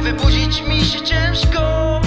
wybudzić mi się ciężko.